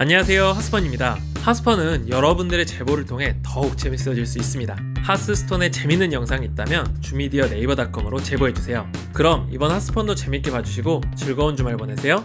안녕하세요 하스펀입니다. 하스펀은 여러분들의 제보를 통해 더욱 재밌어질 수 있습니다. 하스스톤에 재밌는 영상이 있다면 주미디어 네이버닷컴으로 제보해주세요. 그럼 이번 하스펀도 재밌게 봐주시고 즐거운 주말 보내세요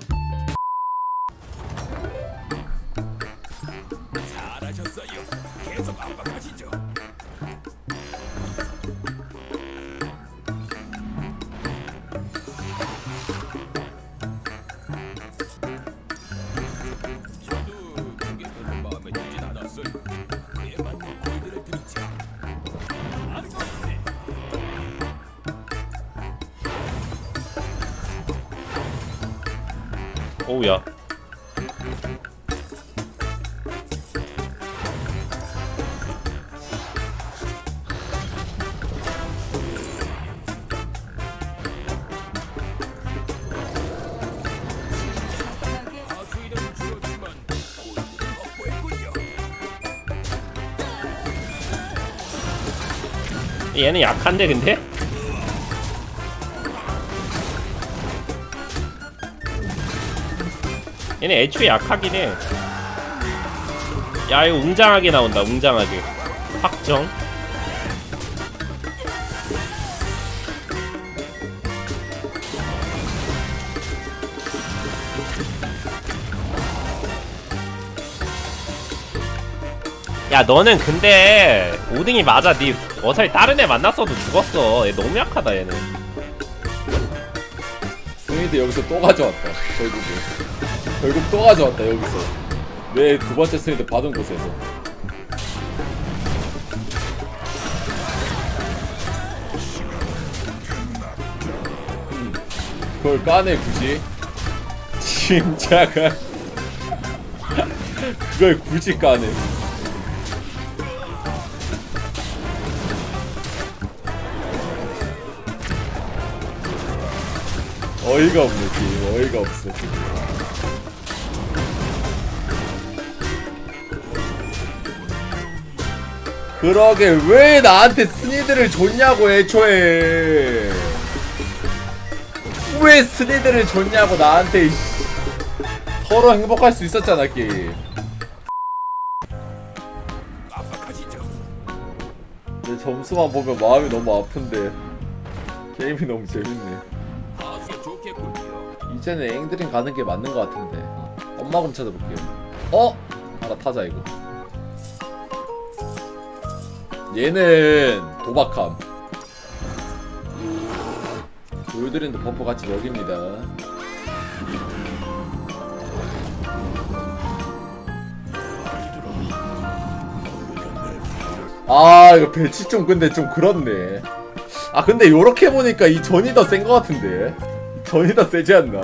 오우야. 얘는 약한데 근데? 얘는 애초에 약하긴 해. 야 이거 웅장하게 나온다 웅장하게. 확정. 야 너는 근데 5등이 맞아. 니 어차피 다른 애 만났어도 죽었어. 얘 너무 약하다 얘는. 스미드 여기서 또 가져왔다 결국에 결국 또 가져왔다 여기서. 내 두 번째 스미드 받은 곳에서. 음, 그걸 까네 굳이? 진짜가? 그걸 굳이 까네. 어이가 없네 지금. 어이가 없어 그러게 왜 나한테 스니드를 줬냐고 애초에 왜 스니드를 줬냐고 나한테. 서로 행복할 수 있었잖아 게임. 내 점수만 보면 마음이 너무 아픈데 게임이 너무 재밌네. 이제는 앵드림 가는 게 맞는 것 같은데 엄마금 찾아볼게요 어? 하나 타자 이거 얘는 도박함. 돌드린도 버퍼 같이 먹입니다. 아 이거 배치 좀 근데 좀 그렇네. 아 근데 요렇게 보니까 이 전이 더 센 것 같은데. 전이 더 세지 않나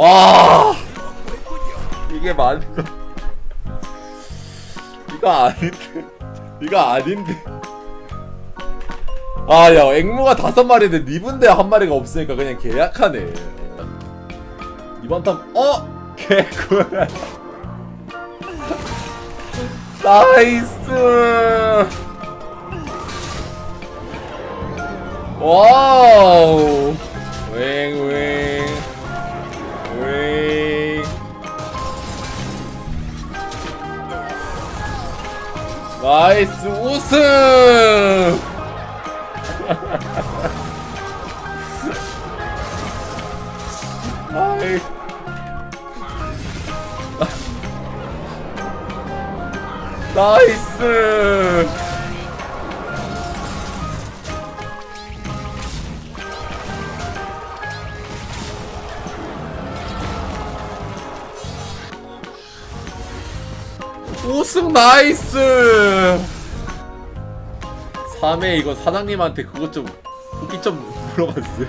와. 이게 맞어 이거 아닌데. 이거 아닌데. 아야 앵무가 다섯 마리인데 니분데 한 마리가 없으니까 그냥 계약하네. 이번 탐 어? 개꿀 나이스. 와우. 웽웽 웽 나이스 우승! 아이 나이스 우승 나이스 3회 이거 사장님한테 그것 좀 후기 좀 가져가지.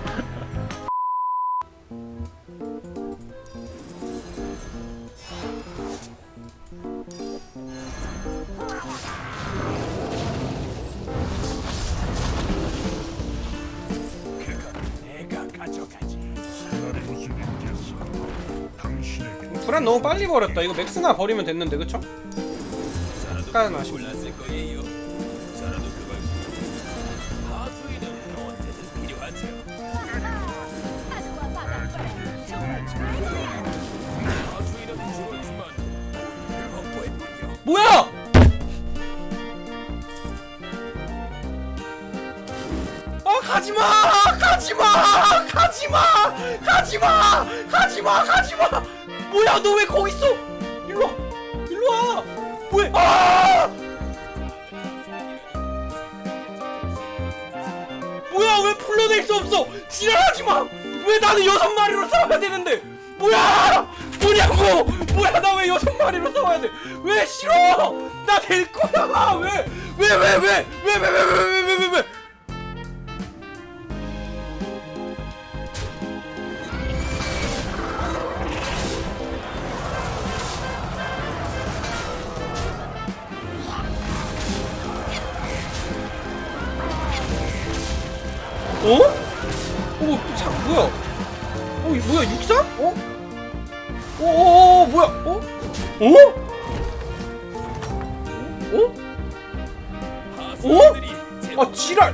불안 너무 빨리 버렸다. 이거 맥스나 버리면 됐는데 그쵸? 색깔 맛이 뭐야! 아 가지마! 가지마! 가지마! 가지마! 가지마! 가지마! 뭐야 너 왜 거기 있어? 일로와! 일로와! 왜? 아! 뭐야 왜 풀러낼 수 없어? 지랄하지 마 왜 나는 여섯 마리로 싸워야 되는데? 뭐야! 뭐냐고! 뭐야 나 왜 여섯 마리로 싸워야 돼 왜 싫어? 나 될 거야 왜 왜 왜? 왜 왜 왜 왜 왜 왜 왜 왜 어? 어, 자, 뭐야? 어, 이 뭐야, 육사? 어? 어, 어, 어, 뭐야? 어? 어? 어? 하수인들이 아, 지랄!